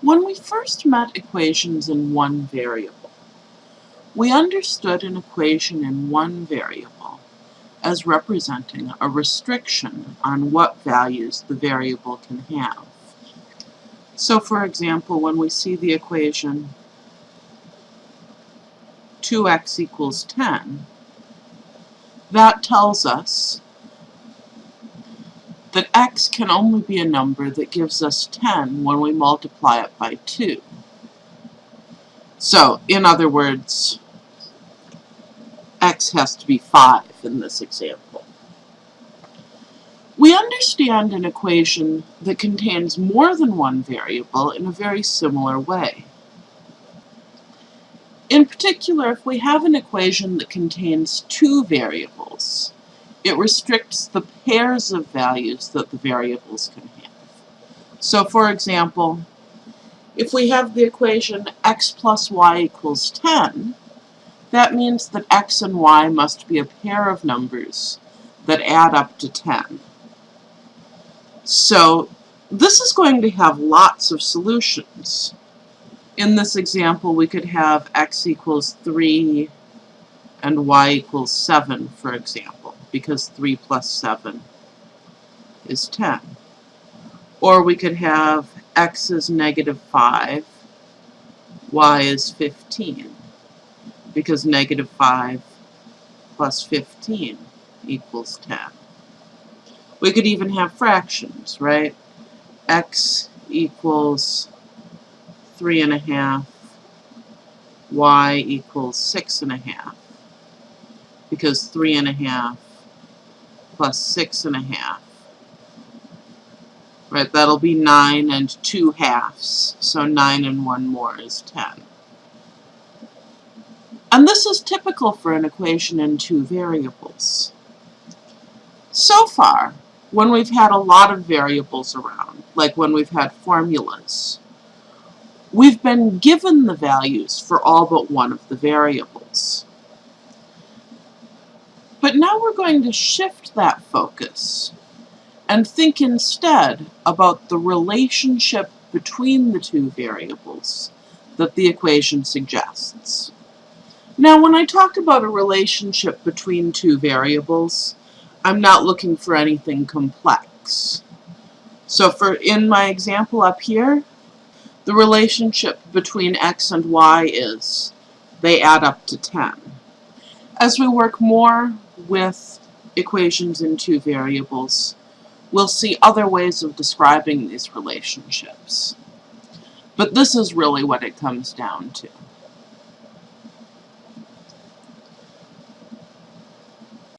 When we first met equations in one variable, we understood an equation in one variable as representing a restriction on what values the variable can have. So for example, when we see the equation 2x equals 10, that tells us that x can only be a number that gives us 10 when we multiply it by 2. So, in other words, x has to be 5 in this example. We understand an equation that contains more than one variable in a very similar way. In particular, if we have an equation that contains two variables, it restricts the pairs of values that the variables can have. So for example, if we have the equation x plus y equals 10, that means that x and y must be a pair of numbers that add up to 10. So this is going to have lots of solutions. In this example, we could have x equals 3 and y equals 7, for example because 3 plus 7 is 10. Or we could have x is negative 5, y is 15, because negative 5 plus 15 equals 10. We could even have fractions, right? x equals 3 and a half, y equals 6 and a half, because 3 and a half plus six and a half. Right, that'll be nine and two halves, so nine and one more is ten. And this is typical for an equation in two variables. So far, when we've had a lot of variables around, like when we've had formulas, we've been given the values for all but one of the variables. But now we're going to shift that focus and think instead about the relationship between the two variables that the equation suggests. Now when I talk about a relationship between two variables, I'm not looking for anything complex. So for in my example up here, the relationship between x and y is they add up to 10. As we work more with equations in two variables, we'll see other ways of describing these relationships. But this is really what it comes down to.